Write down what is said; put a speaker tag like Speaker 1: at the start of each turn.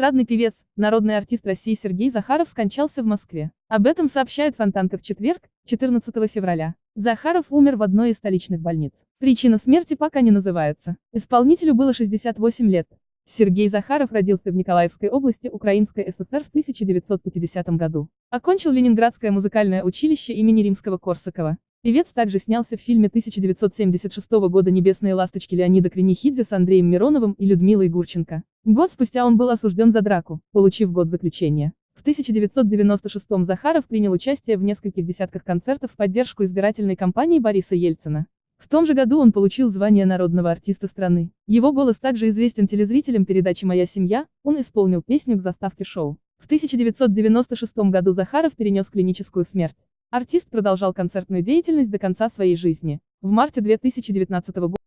Speaker 1: Эстрадный певец, народный артист России Сергей Захаров скончался в Москве. Об этом сообщает Фонтанка в четверг, 14 февраля. Захаров умер в одной из столичных больниц. Причина смерти пока не называется. Исполнителю было 68 лет. Сергей Захаров родился в Николаевской области Украинской ССР в 1950 году. Окончил Ленинградское музыкальное училище имени Римского-Корсакова. Певец также снялся в фильме 1976 года «Небесные ласточки» Леонида Кренихидзе с Андреем Мироновым и Людмилой Гурченко. Год спустя он был осужден за драку, получив год заключения. В 1996 Захаров принял участие в нескольких десятках концертов в поддержку избирательной кампании Бориса Ельцина. В том же году он получил звание народного артиста страны. Его голос также известен телезрителям передачи «Моя семья», он исполнил песню к заставке шоу. В 1996 году Захаров перенес клиническую смерть. Артист продолжал концертную деятельность до конца своей жизни. В марте 2019 года